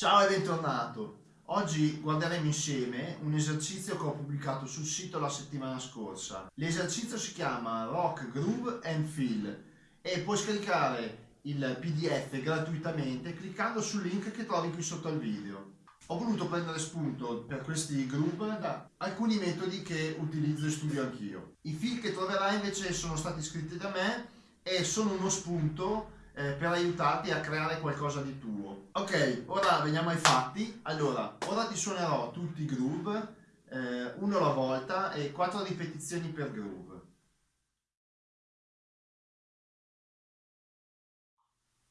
Ciao e bentornato! Oggi guarderemo insieme un esercizio che ho pubblicato sul sito la settimana scorsa. L'esercizio si chiama Rock, Groove and Feel e puoi scaricare il pdf gratuitamente cliccando sul link che trovi qui sotto al video. Ho voluto prendere spunto per questi groove da alcuni metodi che utilizzo e studio anch'io. I feel che troverai invece sono stati scritti da me e sono uno spunto eh, per aiutarti a creare qualcosa di tuo. Ok, ora veniamo ai fatti. Allora, ora ti suonerò tutti i groove, eh, uno alla volta e quattro ripetizioni per groove.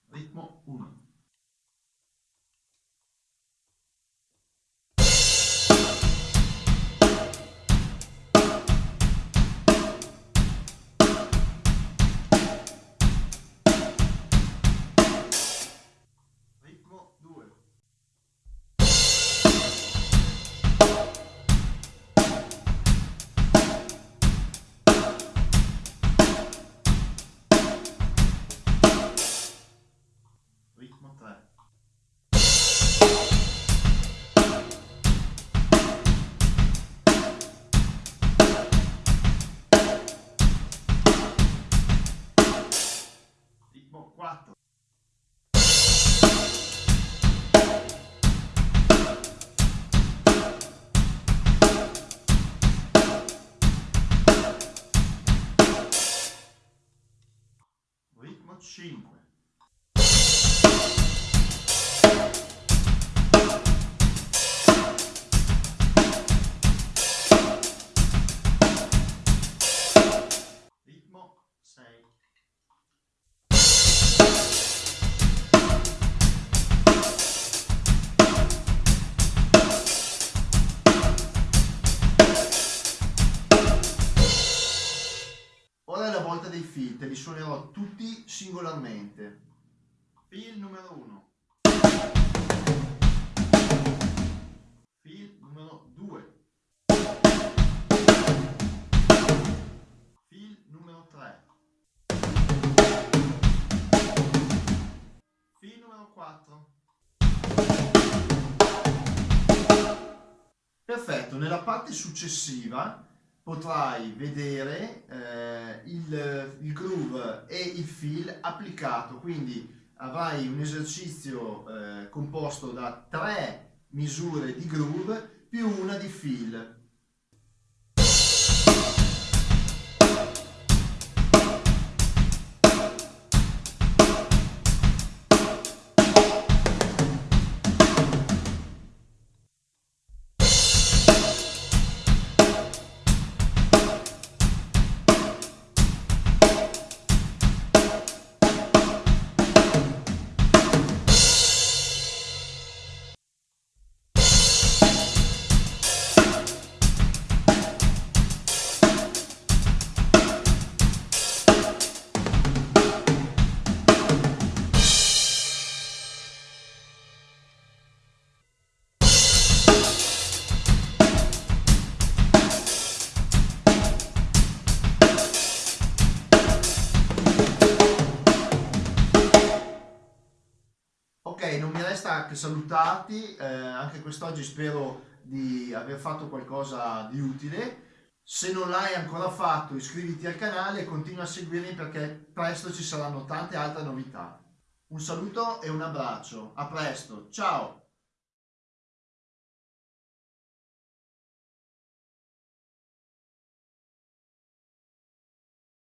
Ritmo 1. 5 ritmo 6 filtri, li suonerò tutti singolarmente. Fil numero 1. Fil numero 2. Fil numero 3. Fil numero 4. Perfetto, nella parte successiva potrai vedere eh, il, il, groove e il feel applicato, quindi avrai un esercizio eh, composto da tre misure di groove più una di feel. Che salutarti, eh, anche quest'oggi spero di aver fatto qualcosa di utile. Se non l'hai ancora fatto iscriviti al canale e continua a seguirmi perché presto ci saranno tante altre novità. Un saluto e un abbraccio, a presto, ciao!